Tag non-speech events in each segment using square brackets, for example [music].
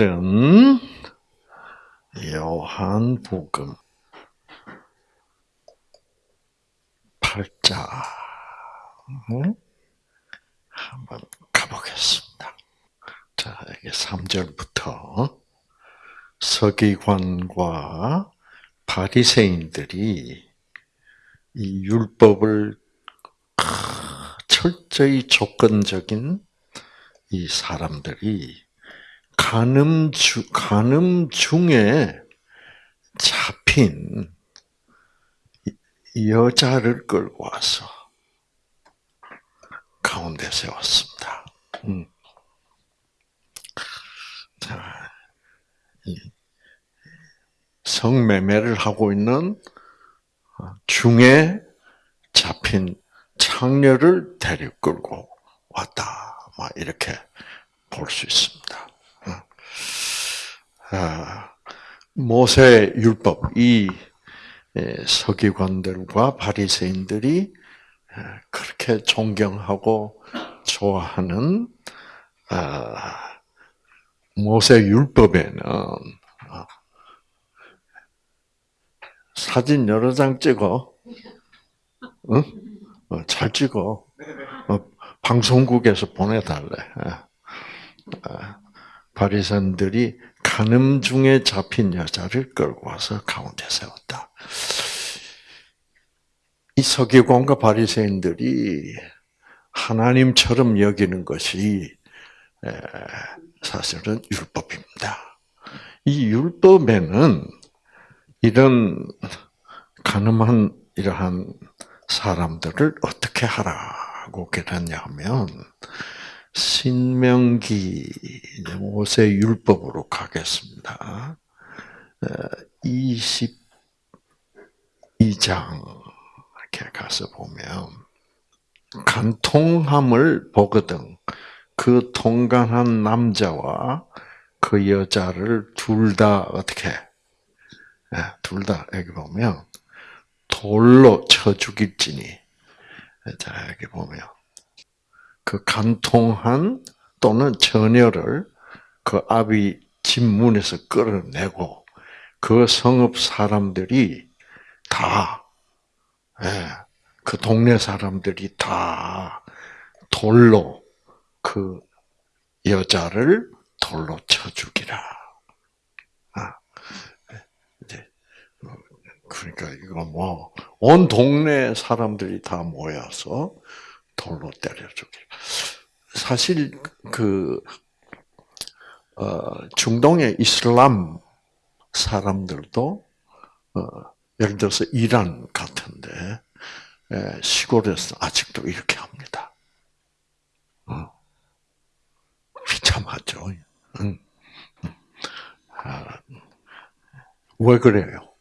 오늘은 요한복음. 8장 한번 가보겠습니다. 자, 이게 3절부터 서기관과 바리새인들이 이 율법을 철저히 조건적인 이 사람들이 간음 주 간음 중에 잡힌 여자를 끌고 와서 가운데 세웠습니다. 음. 자, 성매매를 하고 있는 중에 잡힌 창녀를 데리고 끌고 왔다. 막 이렇게 볼 수 있습니다. 아, 모세 율법 이 서기관들과 바리새인들이 그렇게 존경하고 좋아하는 아, 모세 율법에는 어, 사진 여러 장 찍어, 응? 어, 잘 찍어. 어, 방송국에서 보내달래. 바리새인들이 간음 중에 잡힌 여자를 끌고 와서 가운데 세웠다. 이 서기관과 바리새인들이 하나님처럼 여기는 것이 사실은 율법입니다. 이 율법에는 이런 가늠한 이러한 사람들을 어떻게 하라고 그랬냐면 신명기 모세 율법으로 가겠습니다. 22장 이렇게 가서 보면 간통함을 보거든. 그 통간한 남자와 그 여자를 둘 다 어떻게? 둘 다. 여기 보면 돌로 쳐 죽일지니. 자 여기 보면 그 간통한 또는 처녀를 그 아비 집 문에서 끌어내고 그 성읍 사람들이 다, 예, 그 동네 사람들이 다 돌로 그 여자를 돌로 쳐 죽이라. 아, 이제 그러니까 이거 뭐 온 동네 사람들이 다 모여서 돌로 때려 죽이. 사실 그 어, 중동의 이슬람 사람들도 어, 예를 들어서 이란 같은데 에, 시골에서 아직도 이렇게 합니다. 어. 비참하죠. 응. 아, 왜 그래요?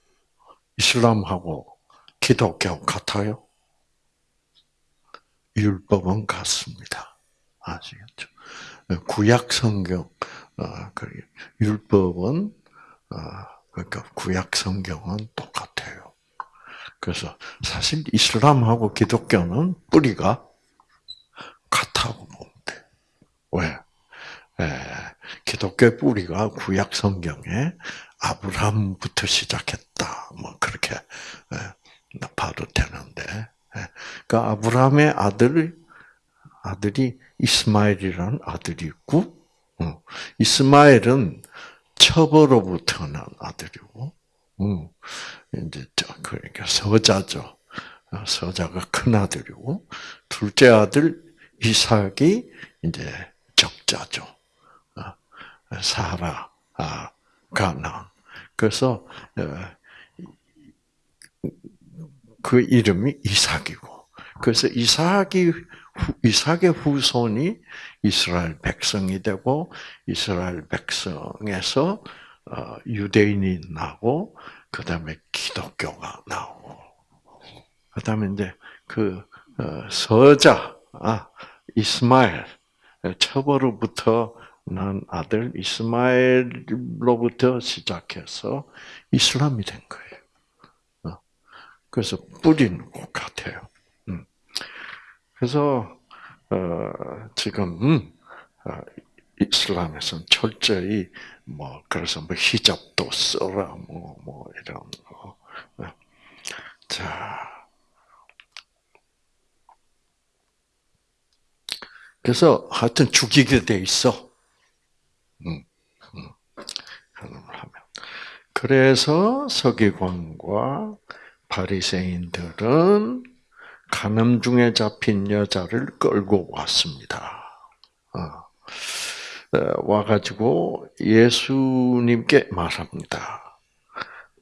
이슬람하고 기독교 같아요? 율법은 같습니다. 아시겠죠? 구약 성경, 어, 그 율법은 어, 그러니까 구약 성경은 똑같아요. 그래서 사실 이슬람하고 기독교는 뿌리가 같다고 보면 돼. 왜? 에, 기독교 뿌리가 구약 성경에 아브라함부터 시작했다. 뭐 그렇게 에, 봐도 되는데 그러니까 아브라함의 아들 아들이 이스마엘이라는 아들이 있고, 어, 이스마엘은 첩으로부터 난 아들이고, 어, 이제 그러니까 서자죠. 어, 서자가 큰 아들이고, 둘째 아들 이삭이 이제 적자죠. 사라, 아, 가나. 그래서 그 이름이 이삭이고, 그래서 이삭이 이삭의 후손이 이스라엘 백성이 되고 이스라엘 백성에서 어, 유대인이 나고 그 다음에 기독교가 나오고 그 다음에 이제 그 어, 서자 아, 이스마엘 처벌로부터 난 아들 이스마엘로부터 시작해서 이슬람이 된 거예요. 그래서 뿌리는 것 같아요. 음. 그래서 어, 지금 음, 어, 이슬람에서는 철저히 뭐 그래서 뭐 히잡도 써라 뭐뭐 뭐 이런 거. 자. 그래서 하여튼 죽이게 돼 있어. 음, 음. 그래서 서기관과 바리새인들은 간음 중에 잡힌 여자를 끌고 왔습니다. 어. 어, 와가지고 예수님께 말합니다.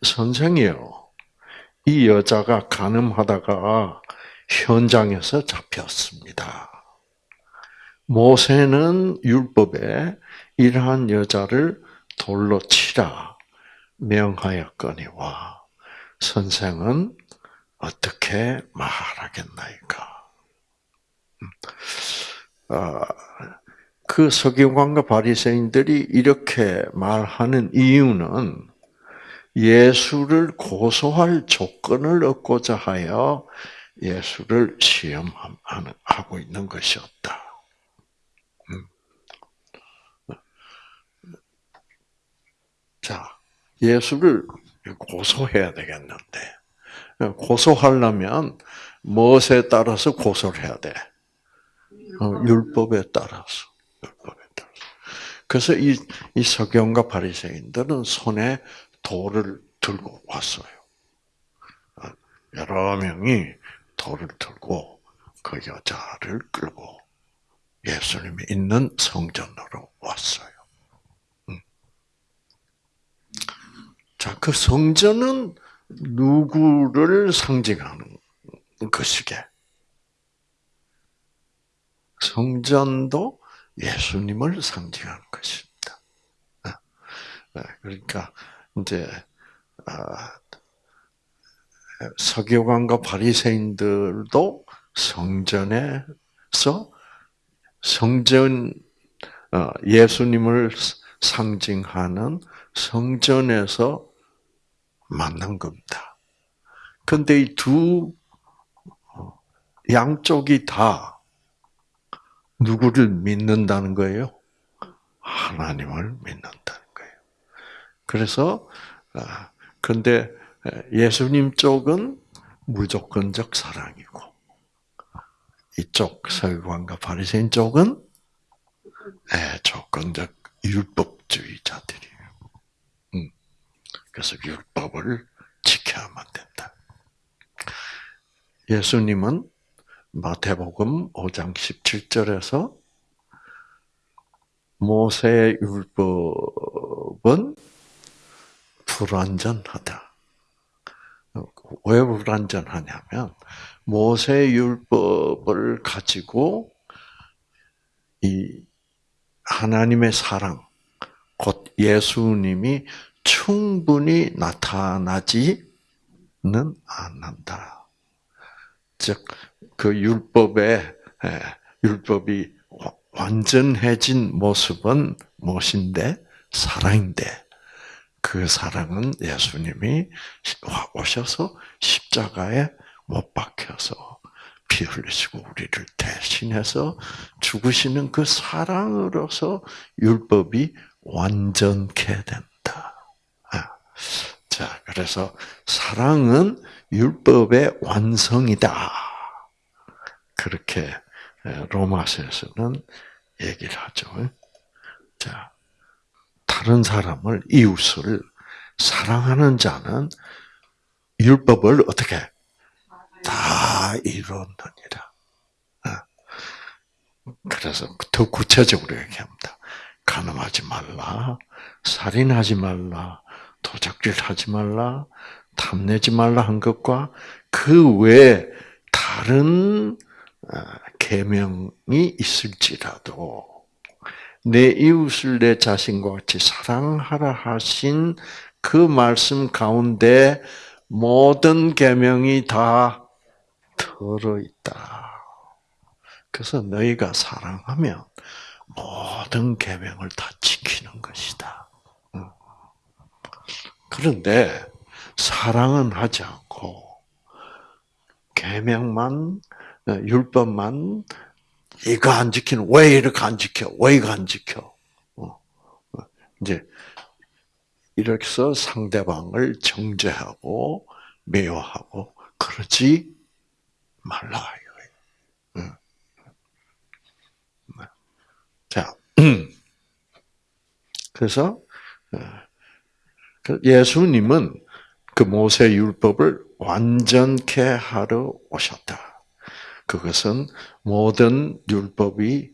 선생이요, 이 여자가 간음하다가 현장에서 잡혔습니다. 모세는 율법에 이러한 여자를 돌로 치라 명하였거니와 선생은 어떻게 말하겠나이까? 음. 아, 그 서기관과 바리새인들이 이렇게 말하는 이유는 예수를 고소할 조건을 얻고자 하여 예수를 시험하고 있는 것이었다. 음. 자, 예수를 고소해야 되겠는데, 고소하려면 무엇에 따라서 고소를 해야 돼? 어, 율법에 따라서. 율법에 따라서. 그래서 이, 이 서경과 바리새인들은 손에 돌을 들고 왔어요. 어, 여러 명이 돌을 들고 그 여자를 끌고 예수님이 있는 성전으로 왔어요. 음. 자, 그 성전은 누구를 상징하는 것이게? 성전도 예수님을 상징하는 것입니다. 네. 네, 그러니까 이제 아, 서기관과 바리새인들도 성전에서 성전 어, 예수님을 상징하는 성전에서 만난 겁니다. 근데 이 두 양쪽이 다 누구를 믿는다는 거예요? 하나님을 믿는다는 거예요. 그래서 아, 근데 예수님 쪽은 무조건적 사랑이고 이쪽 서기관과 바리새인 쪽은 조건적 율법주의자들이 그래서 율법을 지켜야만 된다. 예수님은 마태복음 5장 17절에서 모세의 율법은 불완전하다. 왜 불완전하냐면 모세 율법을 가지고 이 하나님의 사랑 곧 예수님이 충분히 나타나지는 않는다. 즉, 그 율법의, 예, 율법이 완전해진 모습은 무엇인데? 사랑인데, 그 사랑은 예수님이 오셔서 십자가에 못 박혀서 피 흘리시고 우리를 대신해서 죽으시는 그 사랑으로서 율법이 완전케 된다. 자, 그래서 사랑은 율법의 완성이다. 그렇게 로마서에서는 얘기를 하죠. 자, 다른 사람을 이웃을 사랑하는 자는 율법을 어떻게 다 이루느니라. 그래서 더 구체적으로 얘기합니다. 가늠하지 말라, 살인하지 말라, 도적질 하지 말라, 탐내지 말라 한 것과 그 외에 다른 어, 계명이 있을지라도 내 이웃을 내 자신과 같이 사랑하라 하신 그 말씀 가운데 모든 계명이 다 들어 있다. 그래서 너희가 사랑하면 모든 계명을 다 지키는 것이다. 그런데 사랑은 하지 않고 계명만 율법만 이거 안 지키는 왜 이렇게 안 지켜? 왜 이거 안 지켜? 이제 이렇게 해서 상대방을 정죄하고 매화하고 그러지 말라 이거예요. 응. 네. 자, [clears throat] 그래서 어, 그 예수님은 그 모세 율법을 완전케 하러 오셨다. 그것은 모든 율법이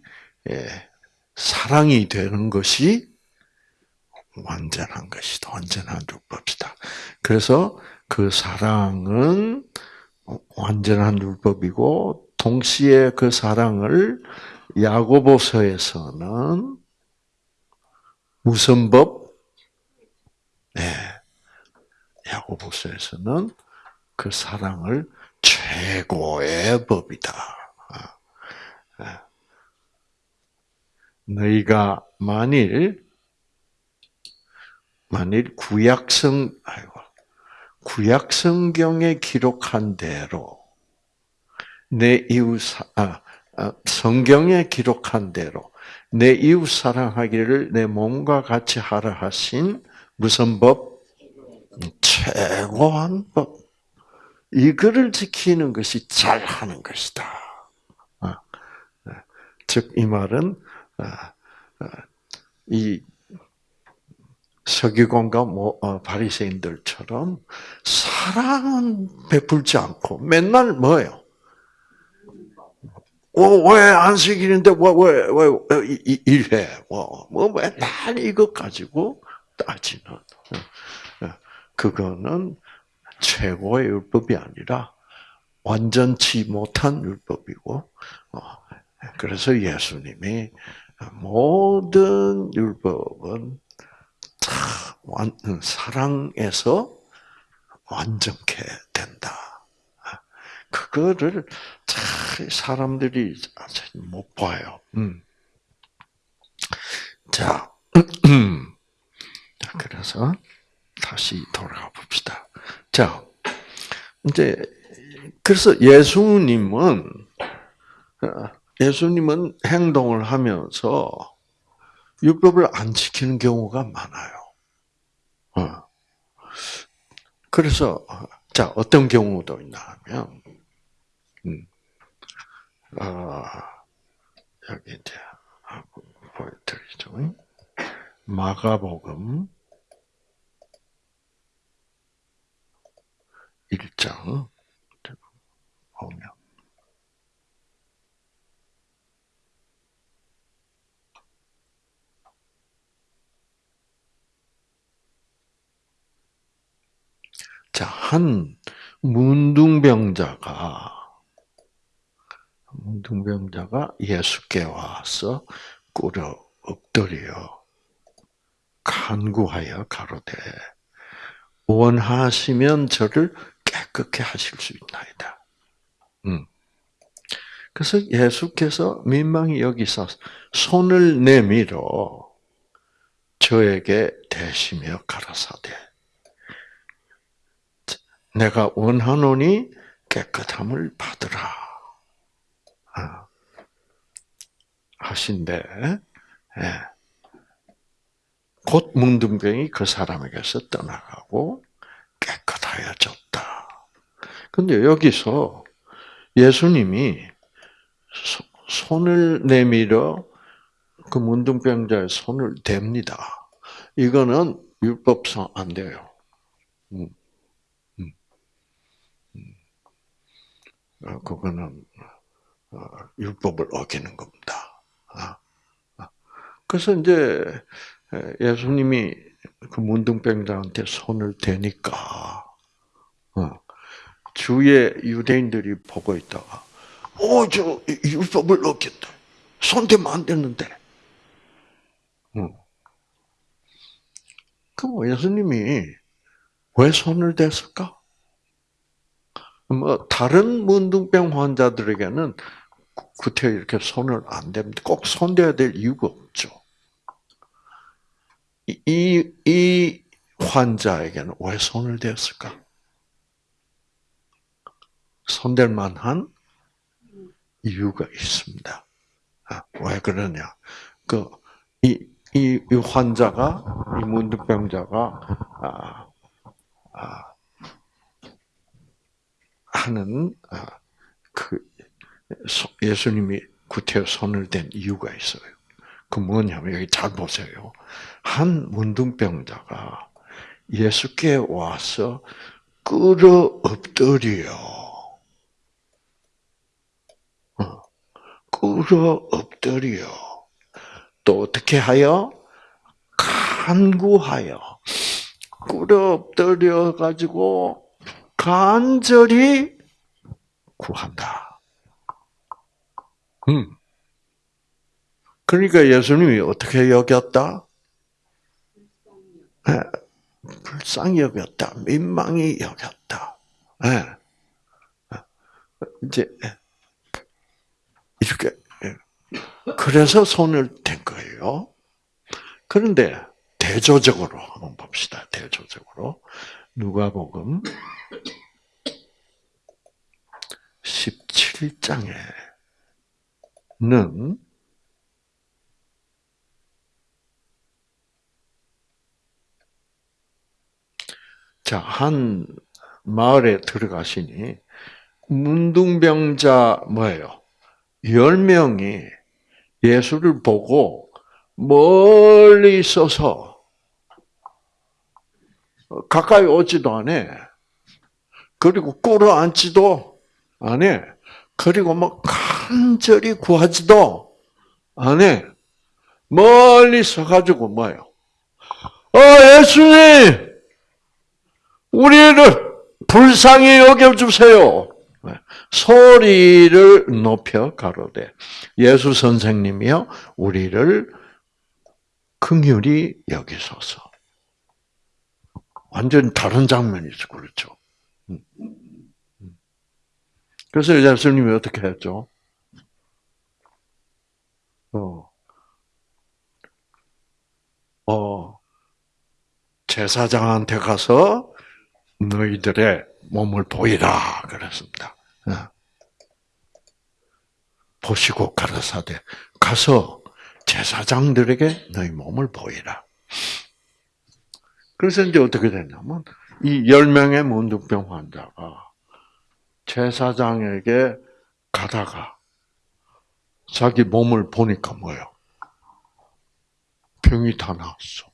예, 사랑이 되는 것이 완전한 것이다. 완전한 율법이다. 그래서 그 사랑은 완전한 율법이고 동시에 그 사랑을 야고보서에서는 무슨 법? 네. 야고보서에서는 그 사랑을 최고의 법이다. 아, 아. 너희가 만일 만일 구약성 아이고 구약 성경에 기록한 대로 내 이웃 아, 아, 성경에 기록한 대로 내 이웃 사랑하기를 내 몸과 같이 하라 하신 무슨 법? 최고한 법. 이거를 지키는 것이 잘하는 것이다. 아, 네. 즉이 말은 아, 아, 이 서기관과 뭐, 어, 바리새인들처럼 사랑은 베풀지 않고 맨날 뭐예요? 어, 왜 안식일인데 왜왜 왜 일해? 뭐, 뭐 맨날 이것 가지고 따지는 어, 어, 그거는 최고의 율법이 아니라 완전치 못한 율법이고 그래서 예수님이 모든 율법은 사랑에서 완전케 된다. 그거를 사람들이 못 봐요. 음. 자, [clears throat] 그래서 다시 돌아가 봅시다. 자, 이제 그래서 예수님은 예수님은 행동을 하면서 율법을 안 지키는 경우가 많아요. 어. 그래서 자 어떤 경우도 있나 하면 음, 어, 여기 이제 보여드리죠. 마가복음 1장 보면. 자, 한 문둥병자가 문둥병자가 예수께 와서 꿇어 엎드려 간구하여 가로되 원하시면 저를 깨끗게 하실 수 있나이다. 음. 그래서 예수께서 민망히 여기서 손을 내밀어 저에게 대시며 가라사대 내가 원하노니 깨끗함을 받으라. 아. 하신데, 예. 곧 문둥병이 그 사람에게서 떠나가고 깨끗하여졌다. 근데 여기서 예수님이 손을 내밀어 그 문둥병자의 손을 댑니다. 이거는 율법상 안 돼요. 음. 어, 그거는 어, 율법을 어기는 겁니다. 아, 아. 그래서 이제 예수님이 그 문둥병자한테 손을 대니까 어, 주위의 유대인들이 보고 있다가 어저 율법을 어겼다. 손 대면 안 되는데. 그럼 예수님이 왜 손을 댔을까? 뭐 다른 문둥병 환자들에게는 구태 이렇게 손을 안 댑니다. 꼭 손대야 될 이유가 없죠. 이, 이 환자에게는 왜 손을 댔을까? 손댈 만한 이유가 있습니다. 아, 왜 그러냐? 그, 이 이, 이 환자가 이 문득병자가 아, 아, 하는 아, 그 예수님이 구태여 손을 댄 이유가 있어요. 그 뭐냐면 여기 잘 보세요. 한 문둥병자가 예수께 와서 끌어 엎드려. 어, 끌어 엎드려. 또 어떻게 하여? 간구하여. 끌어 엎드려 가지고 간절히 구한다. 음. 그러니까 예수님이 어떻게 여겼다? 네. 불쌍히 여겼다. 민망히 여겼다. 네. 이제 이렇게 그래서 손을 댄 거예요. 그런데 대조적으로 한번 봅시다. 대조적으로 누가복음 17장에는 자, 한 마을에 들어가시니 문둥병자 뭐예요? 열 명이 예수를 보고 멀리 있어서 가까이 오지도 않아. 그리고 꿇어 앉지도 않아. 그리고 뭐 간절히 구하지도 않아. 멀리 서가지고 뭐예요? 어, 예수님! 우리를 불쌍히 여겨주세요. 소리를 높여 가로되 예수 선생님이여 우리를 긍휼히 여기소서. 완전 다른 장면이죠, 그렇죠? 음. 그래서 예수님이 어떻게 했죠? 어, 어, 제사장한테 가서 너희들의 몸을 보이라 그랬습니다. 어. 보시고 가라사대 가서 제사장들에게 너희 몸을 보이라. 그래서 이제 어떻게 됐냐면 이열 명의 문득병 환자가 제사장에게 가다가 자기 몸을 보니까 뭐요? 병이 다 나았어.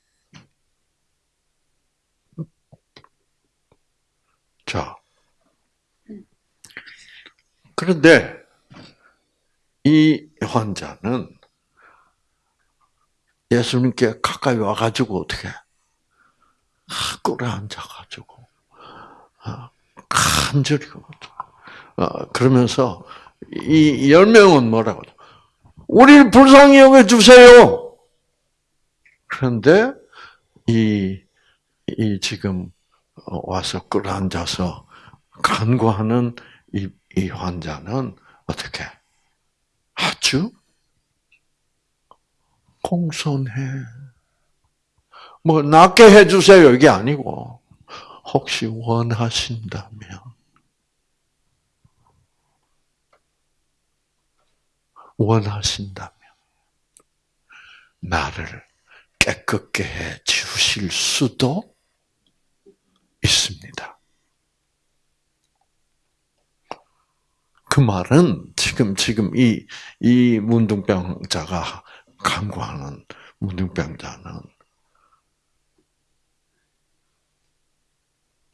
자. 그런데 이 환자는 예수님께 가까이 와가지고 어떻게 아, 간절히 어, 그러면서 이 열 명은 뭐라고 우리를 불쌍히 여겨 주세요. 그런데 이, 이 지금 와서 끌어앉아서 간구하는 이, 이 환자는 어떻게? 아주 공손해. 뭐 낫게 해주세요. 이게 아니고. 혹시 원하신다면. 원하신다면 나를 깨끗게 해 주실 수도 있습니다. 그 말은 지금 지금 이 이 문둥병자가 간구하는 문둥병자는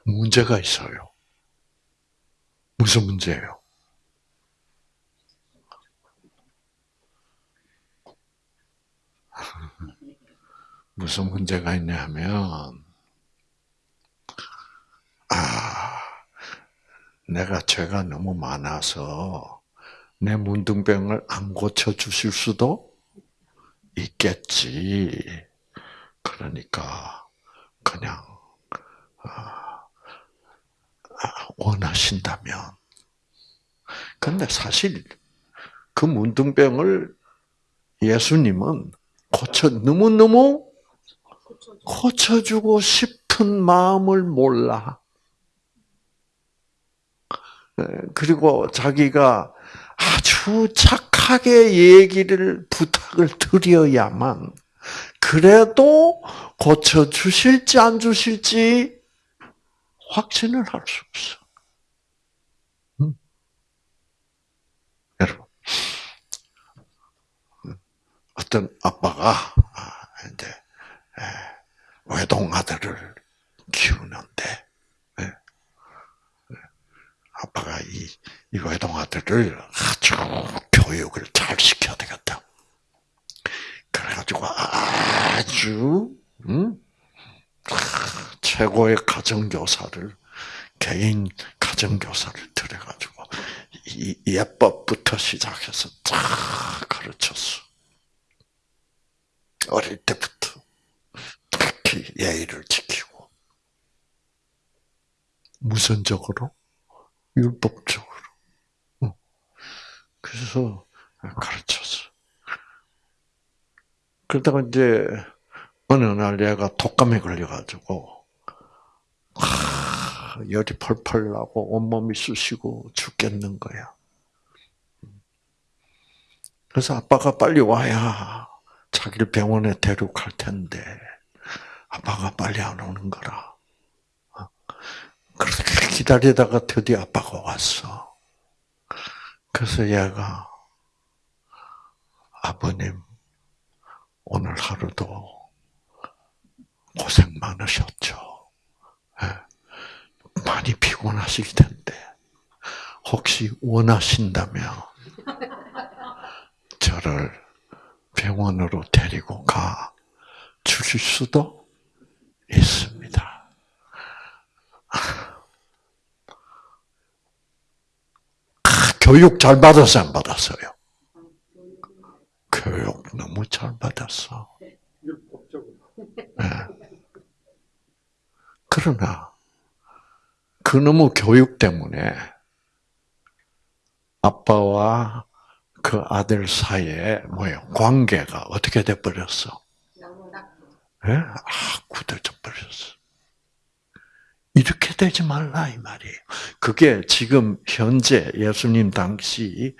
문제가 있어요. 무슨 문제예요? [laughs] 무슨 문제가 있냐면 아, 내가 죄가 너무 많아서 내 문둥병을 안 고쳐 주실 수도 있겠지. 그러니까 그냥 아, 원하신다면. 근데 사실 그 문둥병을 예수님은 고쳐 너무 너무 고쳐주고 싶은 마음을 몰라. 예, 그리고 자기가 아주 착하게 얘기를 부탁을 드려야만 그래도 고쳐 주실지 안 주실지 확신을 할 수 없어. 음. 여러분, 어떤 아빠가 이제 외동 아들을 키우는데 아빠가 이, 이 외동 아들을 아주 교육을 잘 시켜야 되겠다. 그래가지고 아주 음? 최고의 가정교사를 개인 가정교사를 들여가지고 이 예법부터 시작해서 다 가르쳤어. 어릴 때부터 특히 예의를 지키고 무선적으로 율법적으로 그래서 가르쳤어. 그러다가 이제 어느 날 얘가 독감에 걸려가지고 하, 열이 펄펄 나고 온몸이 쑤시고 죽겠는 거야. 그래서 아빠가 빨리 와야 자기를 병원에 데려갈 텐데 아빠가 빨리 안 오는 거라. 그렇게 기다리다가 드디어 아빠가 왔어. 그래서 얘가 아버님 오늘 하루도 고생 많으셨죠. 예. 많이 피곤하실 텐데 혹시 원하신다면 저를 병원으로 데리고 가 주실 수도 있습니다. 교육 잘 받았어, 안 받았어요? 교육 너무 잘 받았어. 네. 그러나 그 너무 교육 때문에 아빠와 그 아들 사이에 뭐예요? 관계가 어떻게 돼 버렸어? 네? 아, 굳어져 버렸어. 이렇게 되지 말라 이 말이에요. 그게 지금 현재 예수님 당시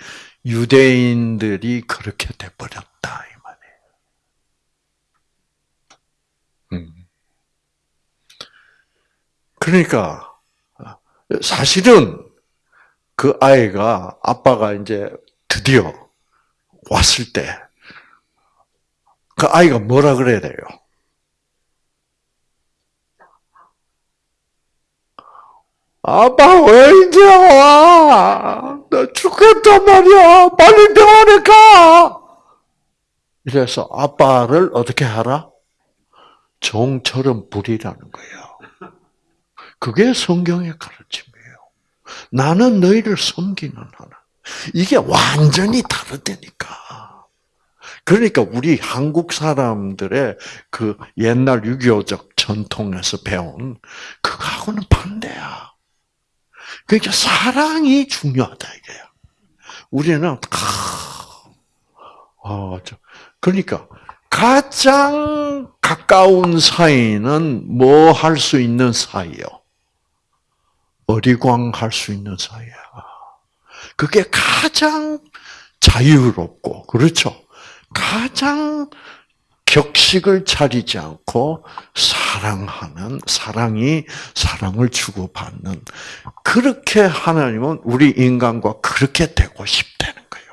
유대인들이 그렇게 돼 버렸다 이 말이에요. 음. 그러니까 사실은 그 아이가 아빠가 이제 드디어 왔을 때 그 아이가 뭐라 그래야 돼요? 아빠 왜 이제 와? 나 죽겠단 말이야. 빨리 병원에 가. 이래서 아빠를 어떻게 하라? 종처럼 부리라는 거예요. 그게 성경의 가르침이에요. 나는 너희를 섬기는 하나. 이게 완전히 다르다니까. 그러니까 우리 한국 사람들의 그 옛날 6.25적 전통에서 배운 그거하고는 반대야. 그러니까 사랑이 중요하다 이거야. 우리는 아, 그러니까 가장 가까운 사이는 뭐 할 수 있는 사이요? 어리광할 수 있는 사이야. 그게 가장 자유롭고 그렇죠. 가장 격식을 차리지 않고 사랑하는 사랑이 사랑을 주고받는 그렇게 하나님은 우리 인간과 그렇게 되고 싶다는 거예요.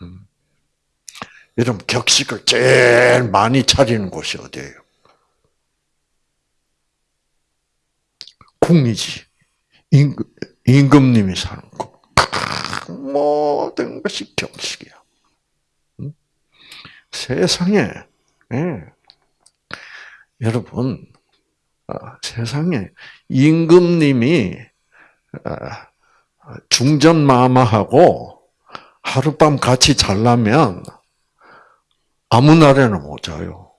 음. 여러분 격식을 제일 많이 차리는 곳이 어디예요? 궁이지. 임금, 임금님이 사는 곳. 모든 것이 격식이야. 세상에 예. 여러분 어, 세상에 임금님이 어, 중전 마마하고 하룻밤 같이 잘라면 아무 날에는 못 자요.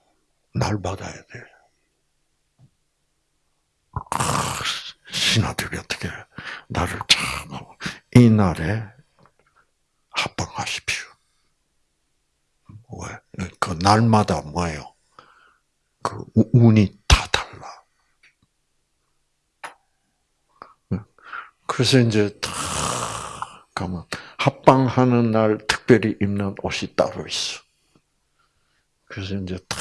날 받아야 돼. 아, 신하들이 어떻게 나를 참이 날에 합방하십시오. 왜? 그 날마다 뭐예요? 그 운이 다 달라. 그래서 이제 다 가면 합방하는 날 특별히 입는 옷이 따로 있어. 그래서 이제 다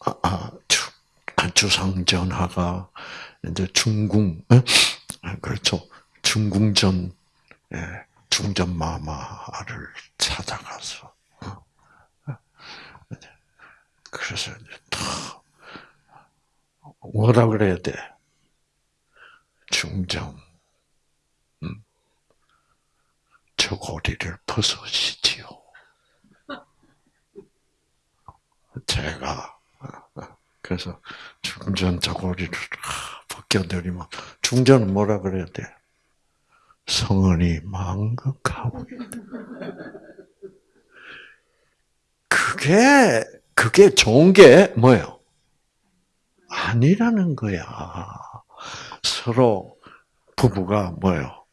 아, 아, 주, 주상전하가 이제 중궁, 그렇죠. 중궁전, 예, 중전마마를 찾아가서, 어, 그래서 이제 다, 뭐라 그래야 돼? 중정, 음, 저 고리를 벗으시지요. 제가 그래서 중전 저고리를 벗겨드리면 중전은 뭐라 그래야 돼? 성은이 망극하고 그게 그게 좋은 게 뭐예요? 아니라는 거야. 서로 부부가 뭐예요?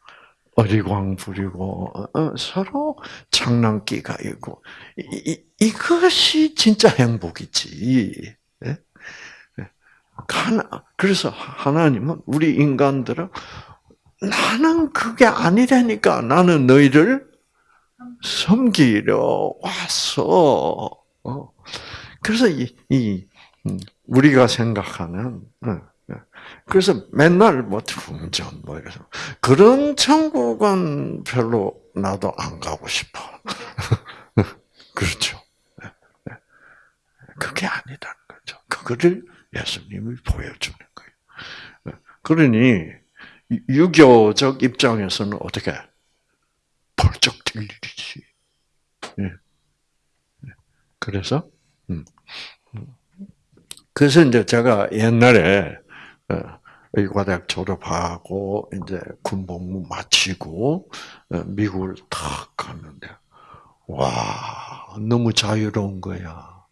어리광 부리고 어, 서로 장난기가 있고 이, 이 것이 진짜 행복이지. 예? 예. 그래서 하나님은 우리 인간들은 나는 그게 아니라니까 나는 너희를 섬기려 왔어. 어. 그래서 이, 이 음, 우리가 생각하는 어, 그래서 맨날 뭐 충전 뭐 이래서 그런 천국은 별로 나도 안 가고 싶어. [laughs] 그렇죠. 그게 아니다는 거죠. 그거를 예수님이 보여주는 거예요. 그러니 유교적 입장에서는 어떻게 벌쩍 뛸 일이지. 예. 그래서 음. 그래서 이제 제가 옛날에 어, 의과대학 졸업하고 이제 군복무 마치고 어, 미국을 탁 갔는데 와 너무 자유로운 거야.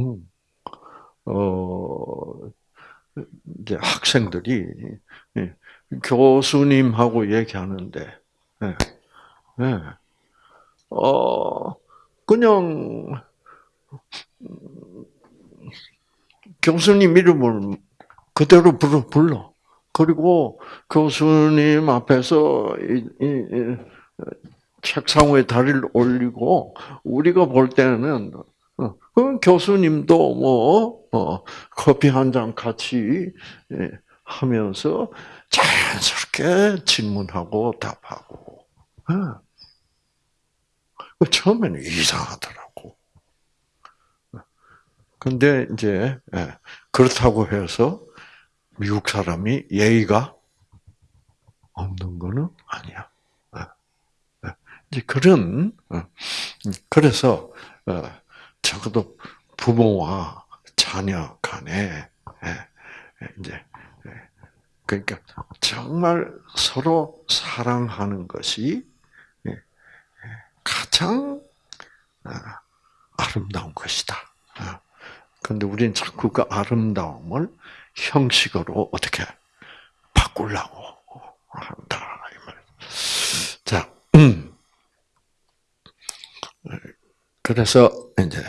음. 어 이제 학생들이 예, 교수님하고 얘기하는데 예, 예. 어 그냥 교수님 이름을 그대로 불러, 불러. 그리고 교수님 앞에서 이, 이, 이, 책상 위에 다리를 올리고 우리가 볼 때는 어, 그 교수님도 뭐 어, 커피 한 잔 같이 예, 하면서 자연스럽게 질문하고 답하고. 어. 처음에는 이상하더라고. 근데 이제 예, 그렇다고 해서 미국 사람이 예의가 없는 거는 아니야. 예, 예. 이제 그런 그래서 적어도 부모와 자녀 간에 이제 그러니까 정말 서로 사랑하는 것이 가장 아, 아름다운 것이다. 그런데 우리는 자꾸 그 아름다움을 형식으로 어떻게 바꾸려고 한다. 자, 음. 그래서 이제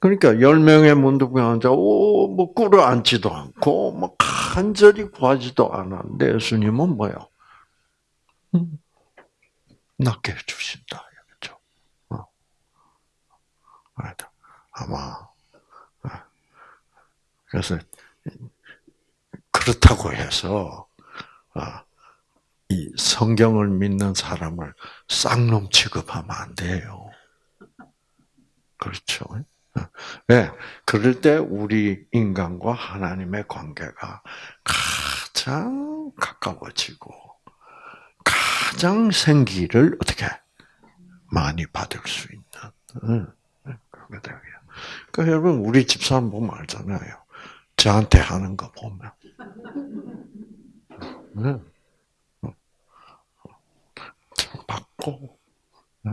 그러니까 열 명의 문득에 앉아 오뭐 꿇어 앉지도 않고 뭐 간절히 구하지도 않았는데 예수님은 뭐요? 음, 낫게 해주신다. 아마 그래서 그렇다고 해서 아, 이 성경을 믿는 사람을 쌍놈 취급하면 안 돼요. 그렇죠. 네, 그럴 때 우리 인간과 하나님의 관계가 가장 가까워지고 가장 생기를 어떻게 많이 받을 수 있는 그거예요. 그러니까 여러분 우리 집사람 보면 알잖아요. 저한테 하는 거 보면. 네. 참 받고. 네.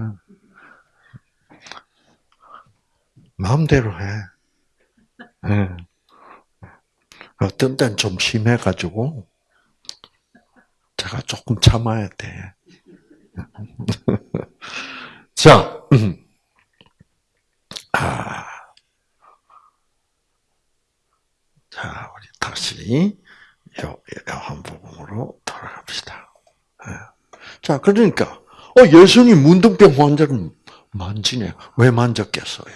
마음대로 해. 네. 어떤 때는 좀 심해가지고, 제가 조금 참아야 돼. [laughs] 자, 음. 아. 자, 우리 다시 요한복음으로 돌아갑시다. 예. 자, 그러니까 어, 예수님 문둥병 환자를 만지네. 왜 만졌겠어요?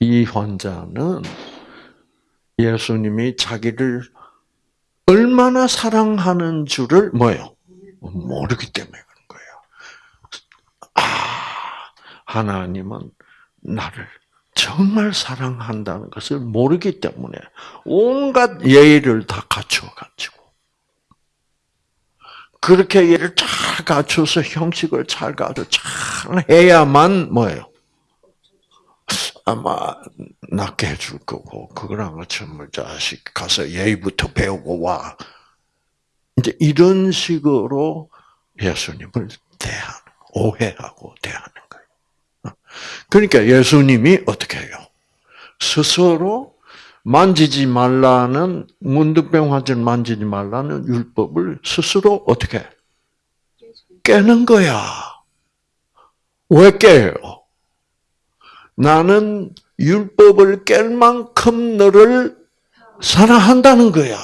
이 환자는 예수님이 자기를 얼마나 사랑하는 줄을 뭐요? 모르기 때문에 그런 거예요. 아, 하나님은 나를 정말 사랑한다는 것을 모르기 때문에 온갖 예의를 다 갖춰가지고 그렇게 예를 잘 갖춰서 형식을 잘 갖춰 잘 해야만 뭐예요? 아마 낫게 해줄 거고 그거랑 뭐 자식 가서 예의부터 배우고 와 이제 이런 식으로 예수님을 대하는 오해하고 대하는. 그러니까 예수님이 어떻게 해요? 스스로 만지지 말라는 문득병 환자를 만지지 말라는 율법을 스스로 어떻게 깨는 거야. 왜 깨요? 나는 율법을 깰 만큼 너를 사랑한다는 거야.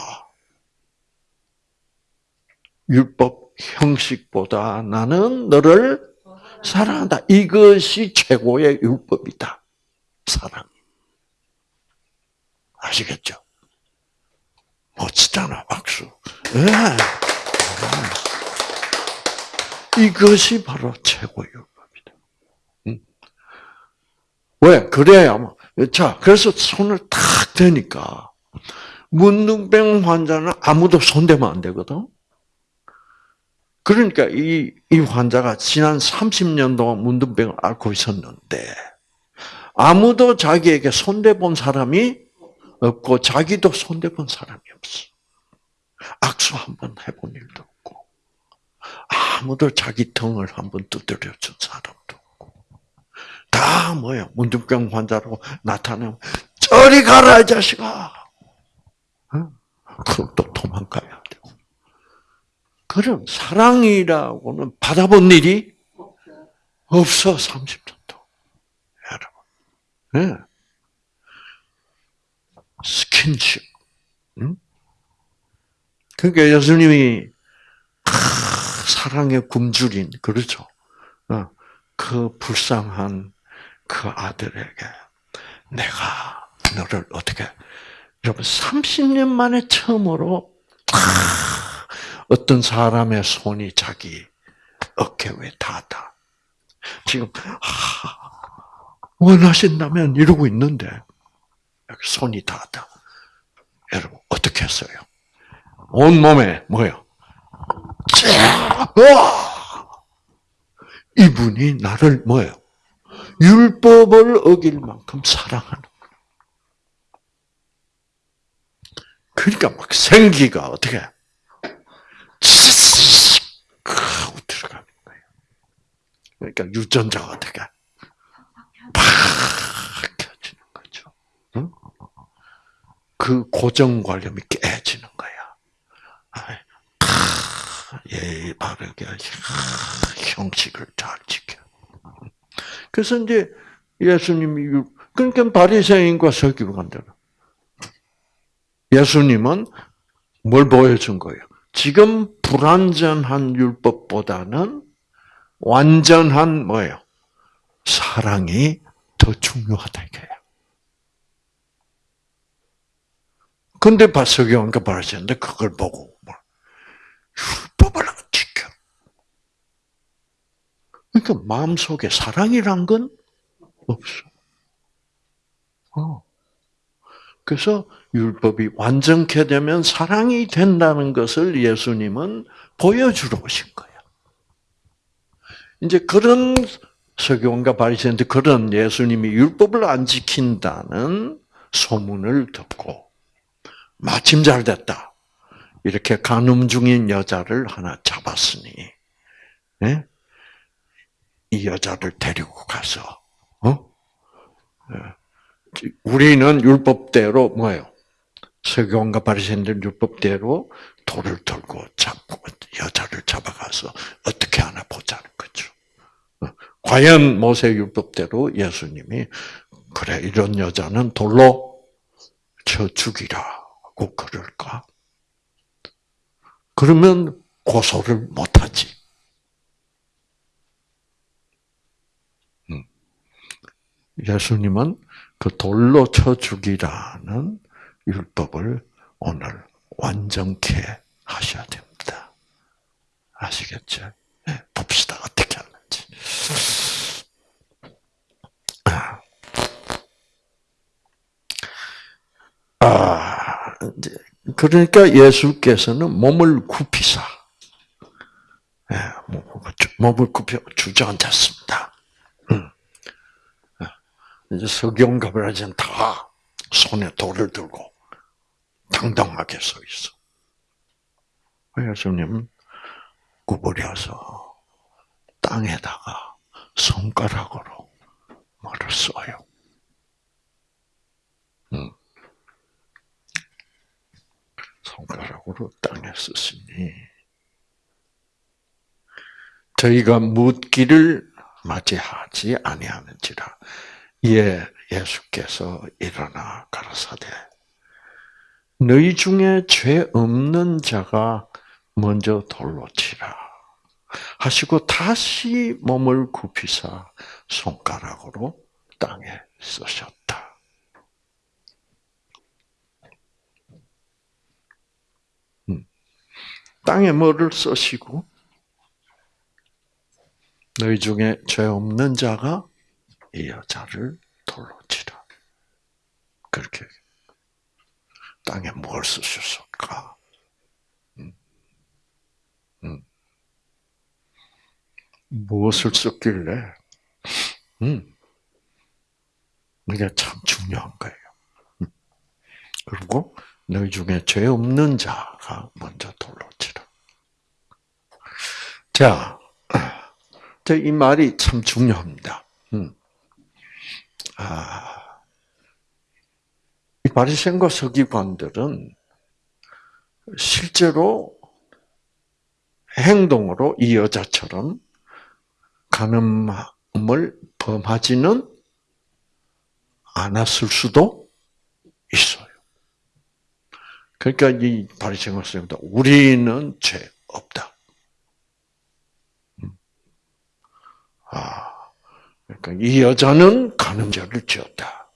율법 형식보다 나는 너를 사랑한다. 이것이 최고의 율법이다. 사랑. 아시겠죠? 멋지잖아, 박수. 네. 이것이 바로 최고의 율법이다. 응? 왜? 그래야, 자, 그래서 손을 탁 대니까, 문둥병 환자는 아무도 손대면 안 되거든? 그러니까 이, 이 환자가 지난 30년 동안 문둥병을 앓고 있었는데, 아무도 자기에게 손대본 사람이 없고, 자기도 손대본 사람이 없어. 악수 한번 해본 일도 없고, 아무도 자기 등을 한번 두드려 준 사람도 없고, 다 뭐야, 문둥병 환자로 나타나면, 저리 가라, 이 자식아! 그럼 또 도망가야 돼. 그럼 사랑이라고는 받아본 일이 없어, 30년 동안. 여러분. 네. 스킨십. 응? 그러니까 예수님이 사랑의 굶주린 그렇죠. 어, 그 불쌍한 그 아들에게 내가 너를 어떻게 여러분 30년 만에 처음으로 어떤 사람의 손이 자기 어깨 위에 닿았다. 지금 원하신다면 이러고 있는데 손이 닿았다. 여러분 어떻게 했어요? 온 몸에 뭐요? 이분이 나를 뭐요? 율법을 어길 만큼 사랑하는 그러니까 막 생기가 어떻게 하고 들어가는 거예요. 그러니까 유전자가 어떻게 팍 켜지는 거죠. 응? 그 고정관념이 깨지는 거야. 예, 바르게 형식을 잘 지켜. 그래서 이제 예수님이 그러니까 바리새인과 서기관들은 예수님은 뭘 보여준 거예요? 지금 불완전한 율법보다는 완전한 뭐예요? 사랑이 더 중요하다 이거예요. 근데 바석이원과 바리새인데 그걸 보고 뭐 율법을 안 지켜. 그러니까 마음속에 사랑이란 건 없어. 어. 그래서 율법이 완전케 되면 사랑이 된다는 것을 예수님은 보여주러 오신 거예요. 이제 그런 서기관과 바리새인들 그런 예수님이 율법을 안 지킨다는 소문을 듣고 마침 잘 됐다. 이렇게 간음 중인 여자를 하나 잡았으니 네? 이 여자를 데리고 가서 어? 우리는 율법대로 뭐예요? 서기관과 바리새인들 율법대로 돌을 들고 잡고 여자를 잡아가서 어떻게 하나 보자는 과연 모세율법대로 예수님이 그래 이런 여자는 돌로 쳐 죽이라고 그럴까? 그러면 고소를 못하지. 음. 예수님은 그 돌로 쳐 죽이라는 율법을 오늘 완전케 하셔야 됩니다. 아시겠죠? 예, 봅시다. 어떻게 하는지. 그러니까 예수께서는 몸을 굽히사, 예, 몸을 굽혀 주저앉았습니다. 음. 이제 석영가브라지는 다 손에 돌을 들고 당당하게 서 있어. 예수님 구부려서 땅에다가 손가락으로 말을 써요. 음. 손가락으로 땅에 쓰시니 저희가 묻기를 맞이하지 아니하는지라 예 예수께서 일어나 가라사대 너희 중에 죄 없는 자가 먼저 돌로 치라 하시고 다시 몸을 굽히사 손가락으로 땅에 쓰셨다. 음. 땅에 뭐를 쓰시고 너희 중에 죄 없는 자가 이 여자를 돌로 치라. 그렇게 땅에 뭘 쓰셨을까? 음. 음. 무엇을 썼길래? 음. 이게 참 중요한 거예요. 음. 그리고 너희 중에 죄 없는 자가 먼저 돌로 치라. 자, 이 말이 참 중요합니다. 음. 아, 이 바리새인과 서기관들은 실제로 행동으로 이 여자처럼 간음을 범하지는 않았을 수도 있어요. 그러니까 이 바리새인과 우리는 죄 없다. 아, 그러니까 이 여자는 간음죄를 지었다.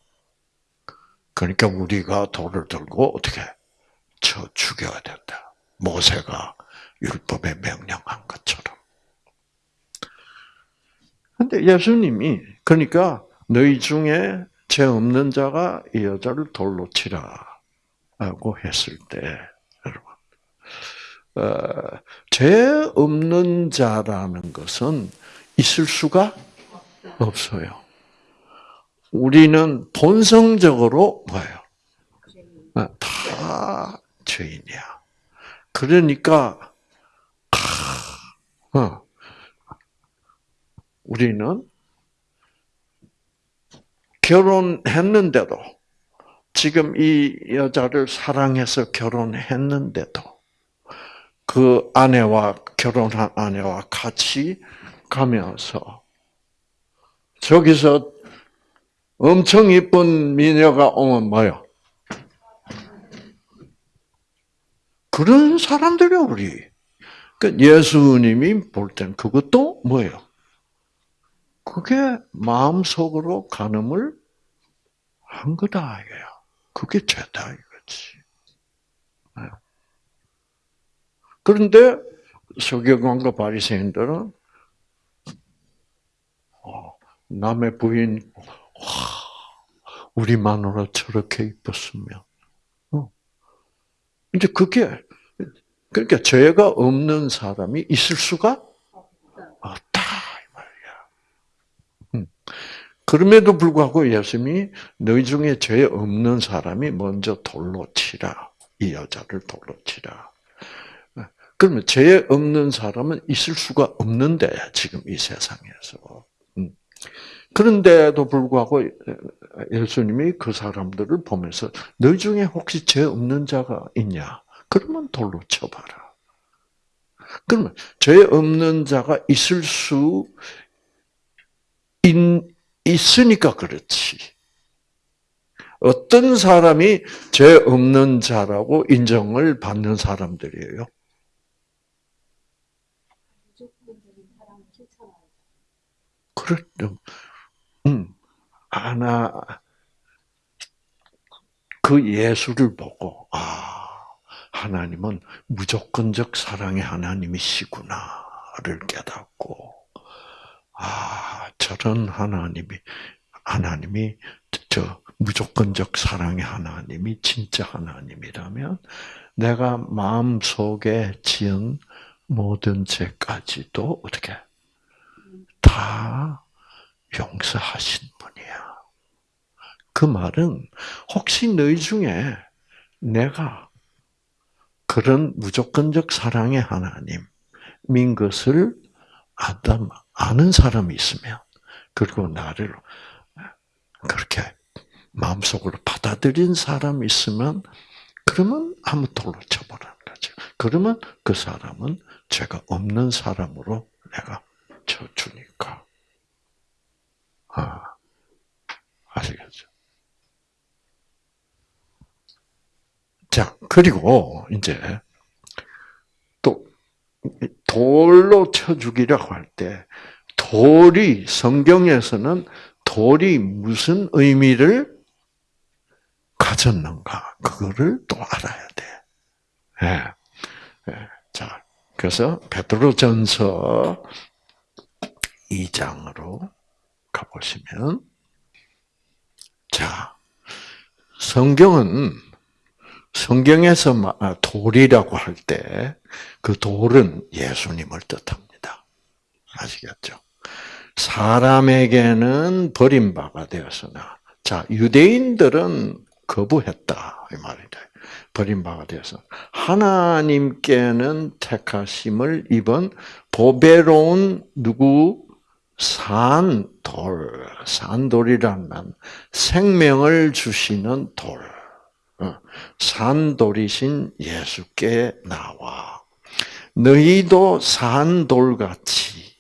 그러니까 우리가 돌을 들고 어떻게 쳐 죽여야 된다. 모세가 율법에 명령한 것처럼. 근데 예수님이 그러니까 너희 중에 죄 없는 자가 이 여자를 돌로 치라 라고 했을 때 여러분 어, 죄 없는 자라는 것은 있을 수가 없어요. 우리는 본성적으로 뭐예요? 아, 다 죄인이야. 그러니까 어, 우리는 결혼했는데도 지금 이 여자를 사랑해서 결혼했는데도 그 아내와 결혼한 아내와 같이 가면서 저기서 엄청 이쁜 미녀가 오면 뭐요? 그런 사람들이요 우리. 그 예수님이 볼 땐 그것도 뭐예요? 그게 마음속으로 간음을 한 거다 이거야. 그게 죄다 이거지. 네. 그런데 서기관과 바리새인들은 남의 부인, 와, 우리 마누라 저렇게 이뻤으면. 어. 이제 그게, 그러니까 죄가 없는 사람이 있을 수가 없다, 이 말이야. 음. 그럼에도 불구하고 예수님이 너희 중에 죄 없는 사람이 먼저 돌로 치라. 이 여자를 돌로 치라. 그러면 죄 없는 사람은 있을 수가 없는데, 지금 이 세상에서. 그런데도 불구하고 예수님이 그 사람들을 보면서 너 중에 혹시 죄 없는 자가 있냐? 그러면 돌로 쳐봐라. 그러면 죄 없는 자가 있을 수 있, 있으니까 그렇지. 어떤 사람이 죄 없는 자라고 인정을 받는 사람들이에요? 그렇죠. 음. 하나 그 예수를 보고 아 하나님은 무조건적 사랑의 하나님이시구나를 깨닫고 아 저런 하나님이 하나님이 저 무조건적 사랑의 하나님이 진짜 하나님이라면 내가 마음 속에 지은 모든 죄까지도 어떻게 다 용서하신 분이야. 그 말은 혹시 너희 중에 내가 그런 무조건적 사랑의 하나님인 것을 아는 사람이 있으면 그리고 나를 그렇게 마음속으로 받아들인 사람이 있으면 그러면 한번 돌로 쳐보라는 거죠. 그러면 그 사람은 죄가 없는 사람으로 내가 쳐주니까. 아, 아시겠죠? 자, 그리고 이제 또 돌로 쳐 죽이라고 할 때 돌이 성경에서는 돌이 무슨 의미를 가졌는가 그거를 또 알아야 돼. 예. 예. 자, 그래서 베드로전서 2장으로 가 보시면 자, 성경은 성경에서 아, 돌이라고 할 때 그 돌은 예수님을 뜻합니다. 아시겠죠? 사람에게는 버림바가 되었으나 자 유대인들은 거부했다 이 말이다. 버림바가 되어서 하나님께는 택하심을 입은 보배로운 누구 산돌 산돌이란 생명을 주시는 돌 어, 산돌이신 예수께 나와 너희도 산돌같이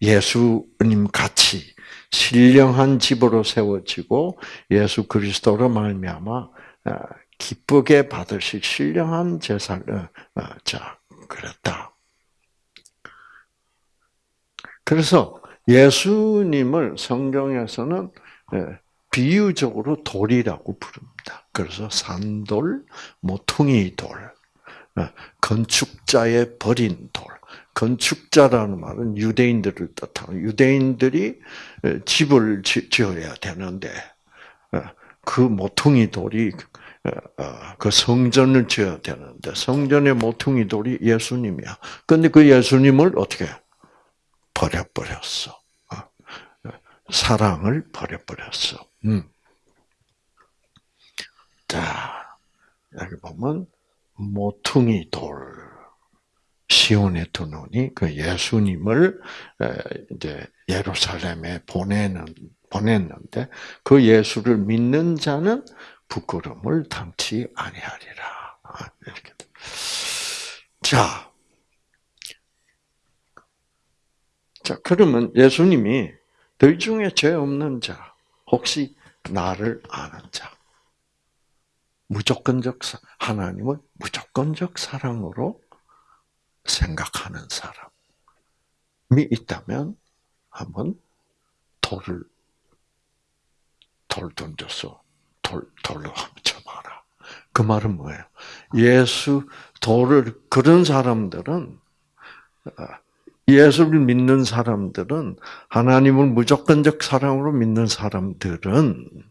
예수님 같이 신령한 집으로 세워지고 예수 그리스도로 말미암아 어, 기쁘게 받으실 신령한 제사를 어, 자 그랬다. 그래서 예수님을 성경에서는 비유적으로 돌이라고 부릅니다. 그래서 산돌, 모퉁이 돌, 어, 건축자의 버린 돌. 건축자라는 말은 유대인들을 뜻하고 유대인들이 어, 집을 지어야 되는데 어, 그 모퉁이 돌이 그 성전을 지어야 되는데 성전의 모퉁이 돌이 예수님이야. 근데 그 예수님을 어떻게 버려버렸어. 사랑을 버려버렸어. 음. 자, 여기 보면 모퉁이 돌 시온의 두 눈이 그 예수님을 이제 예루살렘에 보내는 보냈는데 그 예수를 믿는 자는 부끄러움을 당치 아니하리라. 아, 이렇게. 자, 자 그러면 예수님이 너희 중에 죄 없는 자, 혹시 나를 아는 자, 무조건적 하나님을 무조건적 사랑으로 생각하는 사람이 있다면 한번 돌을 돌 던져서 돌 돌로 한번 쳐봐라. 그 말은 뭐예요? 예수 돌을 그런 사람들은 어, 예수를 믿는 사람들은 하나님을 무조건적 사랑으로 믿는 사람들은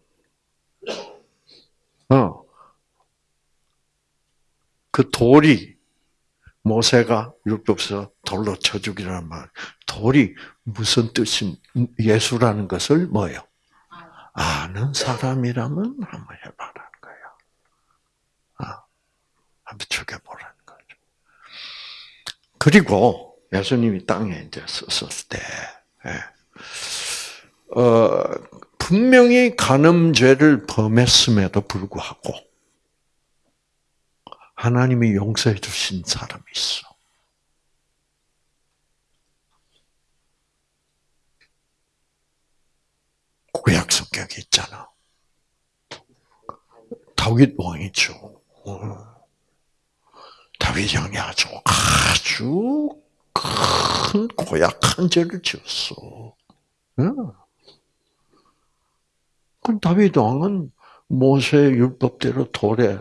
어, 그 돌이 모세가 율법서 돌로 쳐 죽이라는 말. 돌이 무슨 뜻이 예수라는 것을 뭐요? 아는 사람이라면 한번 해봐라는 거예요. 아, 한번 죽여보라는 거죠. 그리고 예수님이 땅에 이제 섰을 때, 예. 어, 분명히 간음죄를 범했음에도 불구하고 하나님이 용서해 주신 사람이 있어. 구약 성경에 있잖아. 다윗 왕이죠. 어. 다윗 왕이 아주 아주 큰 고약한 죄를 지었어. 그 다윗 왕은 모세 율법대로 돌에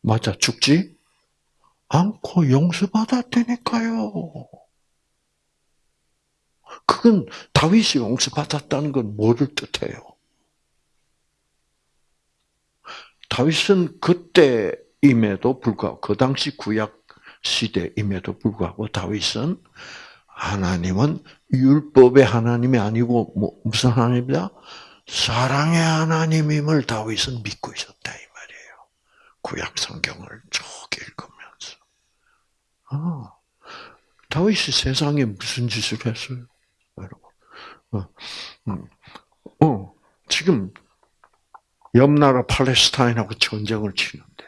맞아 죽지 않고 용서받았다니까요. 그건 다윗이 용서받았다는 건 뭐를 뜻해요? 다윗은 그때임에도 불구하고 그 당시 구약 시대임에도 불구하고 다윗은 하나님은 율법의 하나님이 아니고 뭐 무슨 하나님이다? 사랑의 하나님임을 다윗은 믿고 있었다 이 말이에요. 구약 성경을 쭉 읽으면서. 아, 다윗이 세상에 무슨 짓을 했어요, 여러분? 어, 음, 어, 지금 옆 나라 팔레스타인하고 전쟁을 치는데,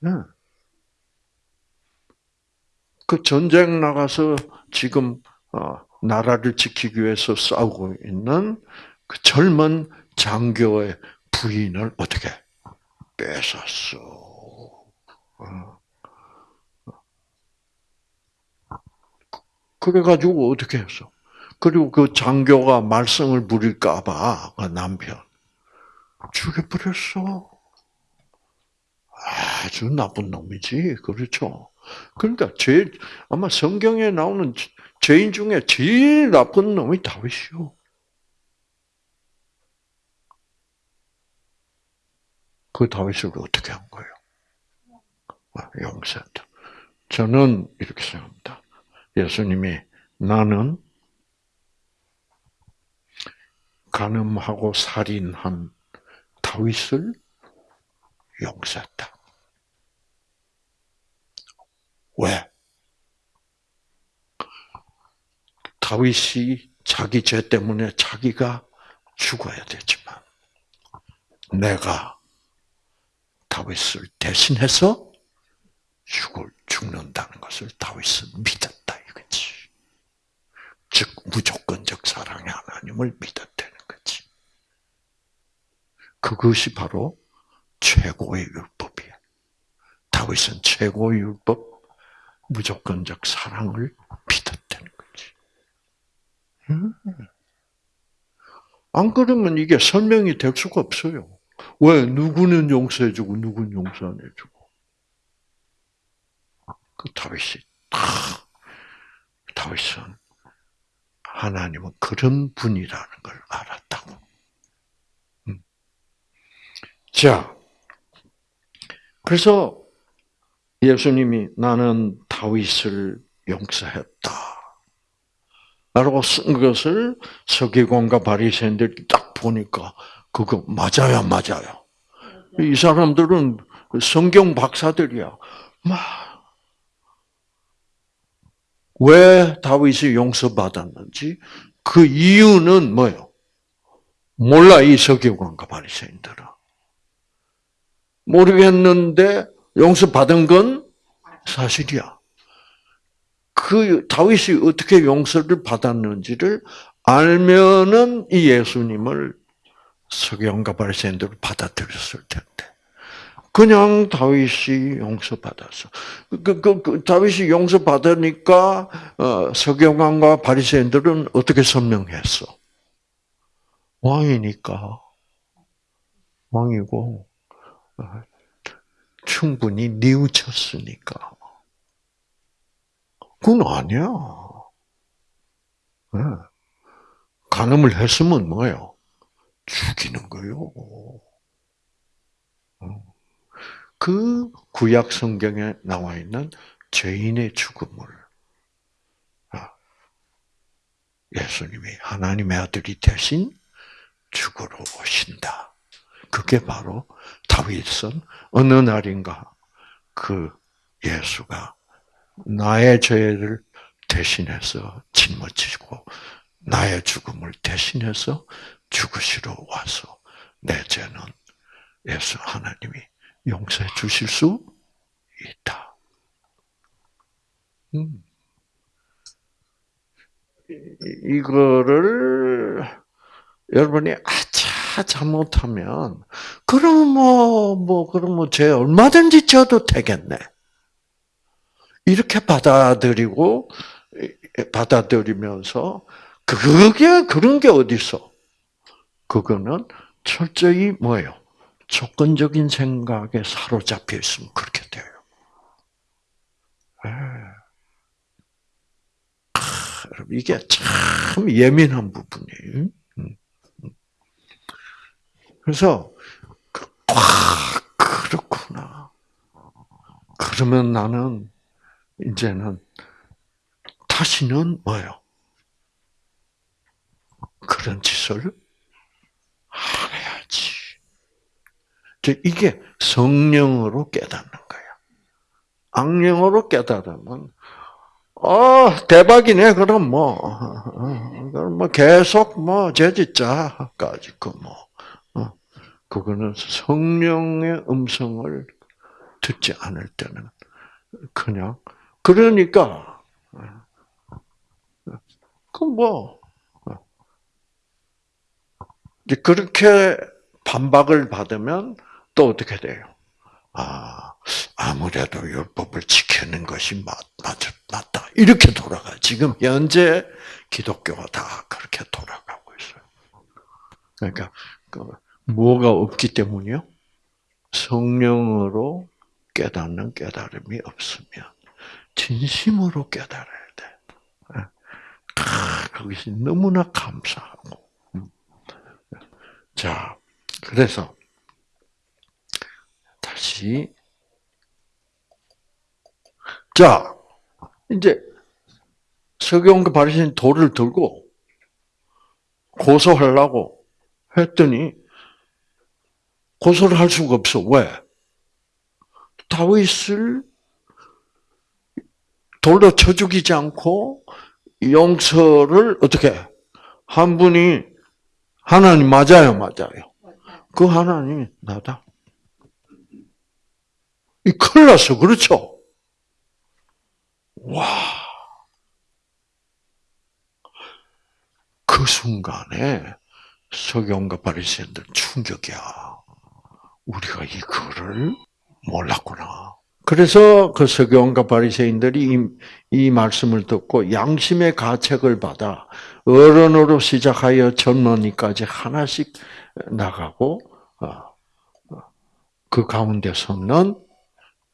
네. 그 전쟁 나가서 지금 어, 나라를 지키기 위해서 싸우고 있는 그 젊은 장교의 부인을 어떻게 뺏었어. 어. 그래가지고 어떻게 했어? 그리고 그 장교가 말썽을 부릴까봐 그 남편 죽여버렸어. 아주 나쁜 놈이지, 그렇죠? 그러니까 제일 아마 성경에 나오는 죄인 중에 제일 나쁜 놈이 다윗이요. 그 다윗을 어떻게 한 거예요? 아, 용서했다. 저는 이렇게 생각합니다. 예수님이 나는 간음하고 살인한 다윗을 용서했다. 왜? 다윗이 자기 죄 때문에 자기가 죽어야 되지만 내가 다윗을 대신해서 죽을 죽는다는 것을 다윗은 믿었다 이거지. 즉 무조건적 사랑의 하나님을 믿었다는 거지. 그것이 바로 최고의 율법이야. 다윗은 최고의 율법, 무조건적 사랑을 믿었다는 거지. 음. 안 그러면 이게 설명이 될 수가 없어요. 왜 누구는 용서해주고 누구는 용서 안 해주고. 그 다윗이 다 다윗은 하나님은 그런 분이라는 걸 알았다고. 음. 자, 그래서 예수님이 나는 다윗을 용서했다. 라고 쓴 것을 서기관과 바리새인들이 딱 보니까 그거 맞아요, 맞아요. 이 사람들은 성경 박사들이야. 왜 다윗이 용서받았는지 그 이유는 뭐요? 몰라 이 서기관과 바리새인들은 모르겠는데 용서받은 건 사실이야. 그 다윗이 어떻게 용서를 받았는지를 알면은 이 예수님을 서경과 바리새인들을 받아들였을 텐데. 그냥 다윗이 용서받았어. 그, 그, 그 다윗이 용서받으니까 어, 서경관과 바리새인들은 어떻게 설명했어? 왕이니까 왕이고 어, 충분히 뉘우쳤으니까. 그건 아니야. 네. 간음을 했으면 뭐예요? 죽이는 거요. 어. 그 구약 성경에 나와 있는 죄인의 죽음을 아, 예수님이 하나님의 아들이 대신 죽으러 오신다. 그게 바로 다윗은 어느 날인가 그 예수가 나의 죄를 대신해서 짊어지고 나의 죽음을 대신해서 죽으시러 와서 내 죄는 예수 하나님이 용서해 주실 수 있다. 음. 이거를 여러분이 아차 잘못하면 그럼 뭐뭐 뭐, 그럼 뭐죄 얼마든지 져도 되겠네. 이렇게 받아들이고 받아들이면서 그게 그런 게 어디 있어? 그거는 철저히 뭐예요? 조건적인 생각에 사로잡혀 있으면 그렇게 돼요. 예. 이게 참 예민한 부분이에요. 그래서 아, 그렇구나. 그러면 나는 이제는 다시는 뭐요? 그런 짓을 안 해야지. 이게 성령으로 깨닫는 거야. 악령으로 깨달으면 어, 대박이네. 그럼 뭐, [laughs] 그럼 뭐 계속 뭐 제지자까지 그 뭐, 어, 그거는 성령의 음성을 듣지 않을 때는 그냥 그러니까 그뭐 그렇게 반박을 받으면 또 어떻게 돼요? 아, 아무래도 율법을 지키는 것이 맞, 맞, 맞다. 이렇게 돌아가. 지금 현재 기독교가 다 그렇게 돌아가고 있어요. 그러니까, 그 뭐가 없기 때문이요? 성령으로 깨닫는 깨달음이 없으면, 진심으로 깨달아야 돼. 아, 그것이 너무나 감사하고. 음. 자, 그래서, 다시. 자, 이제 서경과 바리새인 돌을 들고 고소하려고 했더니 고소를 할 수가 없어. 왜? 다윗을 돌로 쳐 죽이지 않고 용서를 어떻게 한 분이 하나님 맞아요, 맞아요. 그 하나님이 나다. 이 큰일 났어. 그렇죠? 와. 그 순간에 서경과 바리새인들 충격이야. 우리가 이거를 몰랐구나. 그래서 그 서경과 바리새인들이 이, 이 말씀을 듣고 양심의 가책을 받아 어른으로 시작하여 젊은이까지 하나씩 나가고 어, 어, 그 가운데 서는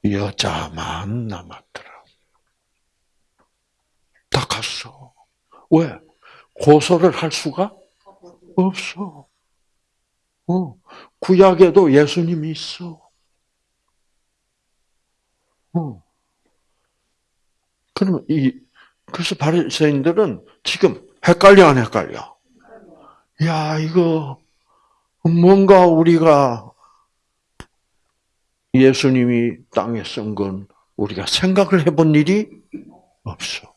여자만 남았더라. 다 갔어. 왜? 고소를 할 수가 없어. 어, 구약에도 예수님이 있어. 어. 그러면 이 그래서 바리새인들은 지금 헷갈려 안 헷갈려? 야 이거 뭔가 우리가 예수님이 땅에 쓴 건 우리가 생각을 해본 일이 없어.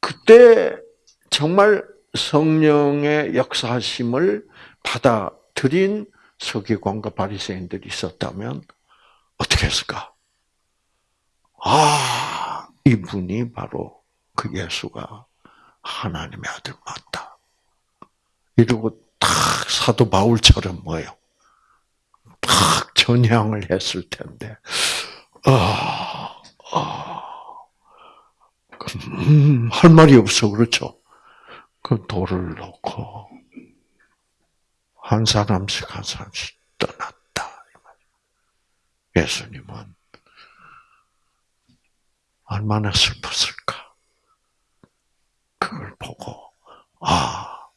그때 정말 성령의 역사심을 받아들인 서기관과 바리새인들이 있었다면 어떻게 했을까? 아, 이분이 바로 그 예수가 하나님의 아들 맞다. 이러고 탁 사도 바울처럼 뭐요? 탁 전향을 했을 텐데, 아, 아, 음, 할 말이 없어, 그렇죠? 그 돌을 놓고, 한 사람씩 한 사람씩 떠났다. 예수님은 얼마나 슬펐을까? 그걸 보고, 아,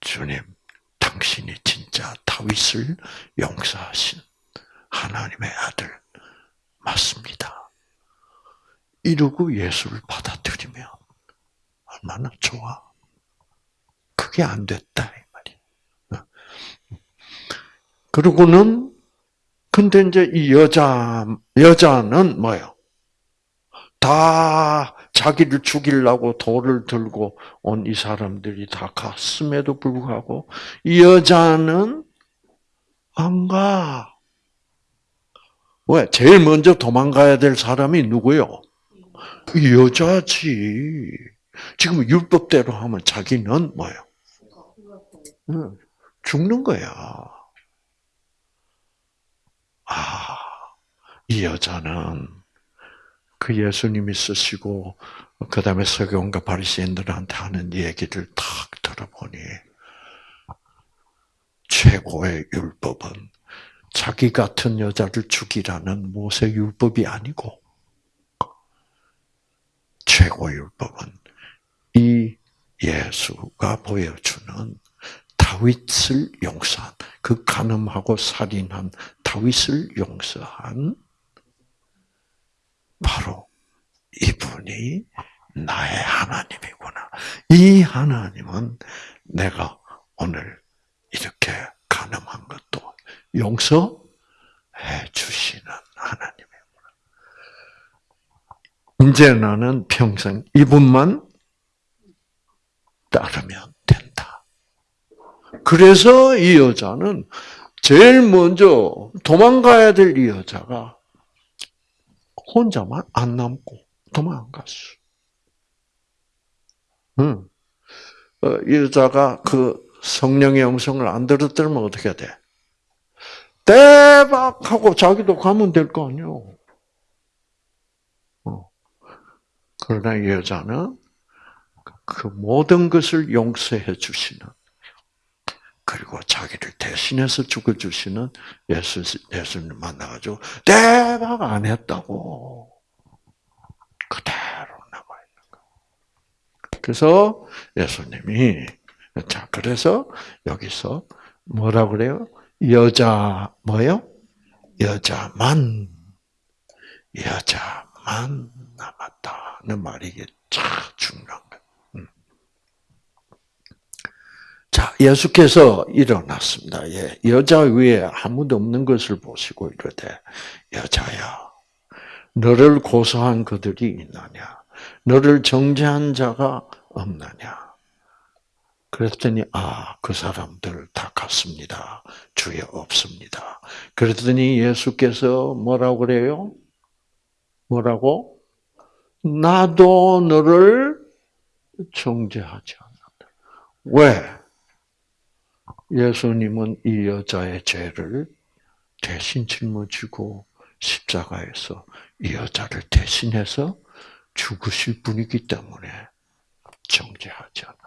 주님, 당신이 진짜 다윗을 용서하신 하나님의 아들 맞습니다. 이러고 예수를 받아들이면 얼마나 좋아. 그게 안 됐다 이 말이야. 그러고는 근데 이제 이 여자 여자는 뭐요? 다 자기를 죽이려고 돌을 들고 온 이 사람들이 다 갔음에도 불구하고 이 여자는 안 가. 왜? 제일 먼저 도망가야 될 사람이 누구요? 이 여자지. 지금 율법대로 하면 자기는 뭐요? 죽는 거야. 아, 이 여자는 그 예수님이 쓰시고 그 다음에 서경과 바리새인들한테 하는 얘기를 탁 들어보니 최고의 율법은 자기 같은 여자를 죽이라는 모세 율법이 아니고 최고 율법은 이 예수가 보여주는 다윗을 용서한 그 간음하고 살인한 다윗을 용서한 바로 이분이 나의 하나님이구나. 이 하나님은 내가 오늘 이렇게 가늠한 것도 용서해 주시는 하나님이구나. 이제 나는 평생 이분만 따르면 된다. 그래서 이 여자는 제일 먼저 도망가야 될 이 여자가 혼자만 안 남고 도망갔어. 응. 어, 이 여자가 그 성령의 음성을 안 들었더면 어떻게 돼? 대박! 하고 자기도 가면 될 거 아니요. 어. 그러나 이 여자는 그 모든 것을 용서해 주시는 그리고 자기를 대신해서 죽어 주시는 예수, 예수님 만나가지고, 대박 안 했다고. 그대로 남아 있는 거. 그래서 예수님이, 자, 그래서 여기서 뭐라 그래요? 여자, 뭐요? 여자만, 여자만 남았다는 말이 참 중요한 거예요. 자, 예수께서 일어났습니다. 예, 여자 위에 아무도 없는 것을 보시고 이르되, 여자야, 너를 고소한 그들이 있느냐? 너를 정죄한 자가 없느냐? 그랬더니, 아, 그 사람들 다 갔습니다. 주에 없습니다. 그랬더니 예수께서 뭐라고 그래요? 뭐라고? 나도 너를 정죄하지 않는다. 왜? 예수님은 이 여자의 죄를 대신 짊어지고 십자가에서 이 여자를 대신해서 죽으실 분이기 때문에 정죄하지 않아.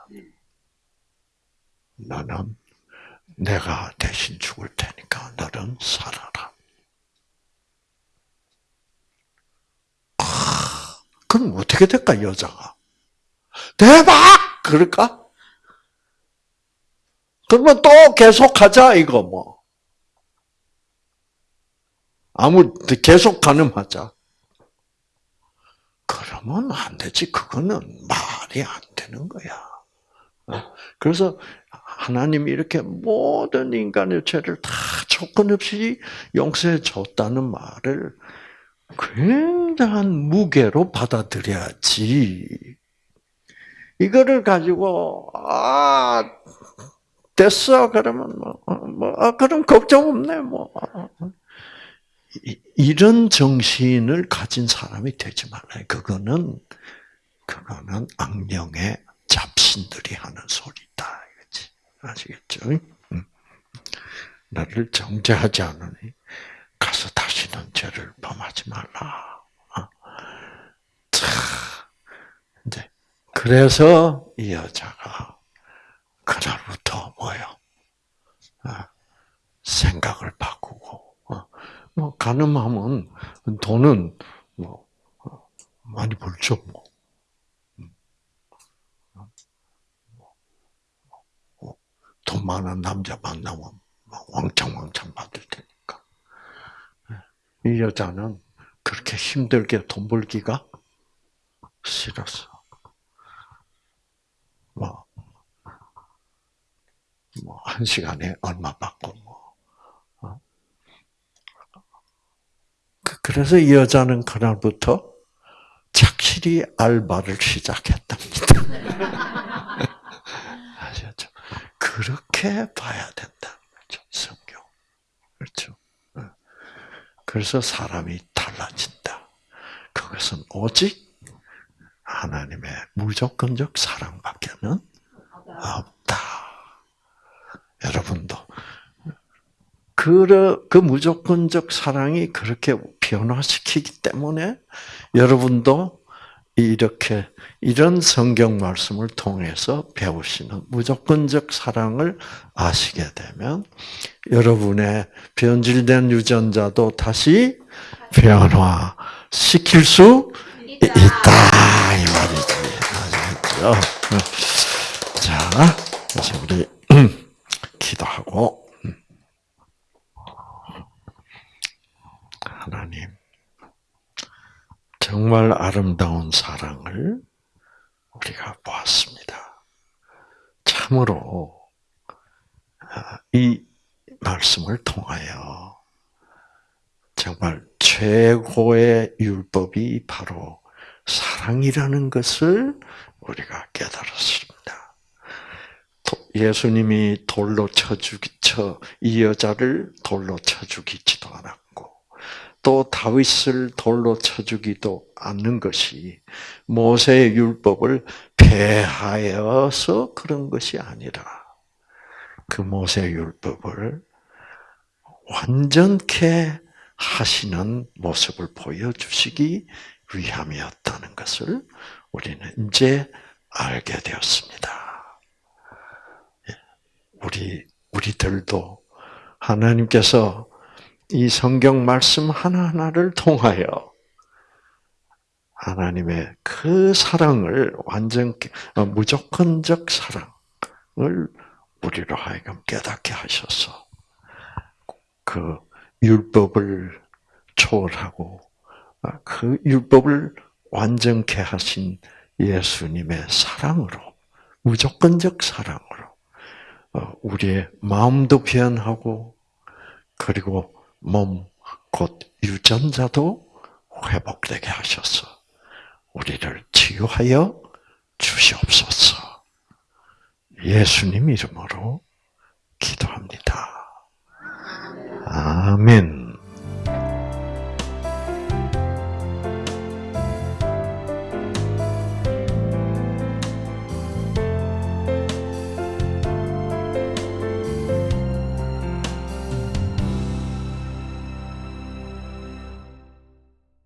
나는 내가 대신 죽을 테니까 너는 살아라. 아, 그럼 어떻게 될까 여자가? 대박! 그럴까? 그러면 또 계속하자 이거 뭐. 아무 계속 가늠하자. 그러면 안 되지. 그거는 말이 안 되는 거야. 어? 그래서 하나님이 이렇게 모든 인간의 죄를 다 조건 없이 용서해 줬다는 말을 굉장한 무게로 받아들여야지. 이거를 가지고 아 됐어. 그러면 뭐, 어, 뭐, 아, 그럼 걱정 없네, 뭐. 이런 정신을 가진 사람이 되지 말아요. 그거는, 그거는 악령의 잡신들이 하는 소리다. 이거지. 아시겠죠? 나를 정죄하지 않으니 가서 다시는 죄를 범하지 말라. 어? 자, 이제 그래서 이 여자가 그날부터 뭐요? 아, 생각을 바꾸고 어, 뭐 가늠하면 돈은 뭐 어, 많이 벌죠 뭐. 음. 어, 돈 많은 남자 만나면 왕창왕창 받을 테니까. 이 여자는 그렇게 힘들게 돈 벌기가 싫었어. 뭐 [laughs] 뭐 한 시간에 얼마 받고 뭐. 어? 그, 그래서 이 여자는 그날부터 착실히 알바를 시작했답니다. [laughs] 아셨죠? 그렇게 봐야 된다는 거죠, 성경. 그렇죠? 어. 그래서 사람이 달라진다. 그것은 오직 하나님의 무조건적 사랑밖에는 없다. 여러분도 그, 그 무조건적 사랑이 그렇게 변화시키기 때문에 여러분도 이렇게 이런 성경 말씀을 통해서 배우시는 무조건적 사랑을 아시게 되면 여러분의 변질된 유전자도 다시 변화시킬 수 있다 이 말이지. 아시겠죠? 자, 이제 우리 기도하고 하나님 정말 아름다운 사랑을 우리가 보았습니다. 참으로 아, 이 말씀을 통하여 정말 최고의 율법이 바로 사랑이라는 것을 우리가 깨달았습니다. 예수님이 돌로 쳐 죽이 쳐 이 여자를 돌로 쳐 죽이지도 않았고 또 다윗을 돌로 쳐 죽이도 않는 것이 모세의 율법을 폐하여서 그런 것이 아니라 그 모세의 율법을 완전케 하시는 모습을 보여주시기 위함이었다는 것을 우리는 이제 알게 되었습니다. 예, 우리 우리들도 하나님께서 이 성경 말씀 하나하나를 통하여 하나님의 그 사랑을 완전 어, 무조건적 사랑을 우리로 하여금 깨닫게 하셔서 그 율법을 초월하고 아, 그 율법을 완전케 하신 예수님의 사랑으로 무조건적 사랑으로 어, 어, 우리의 마음도 표현하고 그리고 몸, 곧 유전자도 회복되게 하셔서 우리를 치유하여 주시옵소서. 예수님 이름으로 기도합니다. 아멘.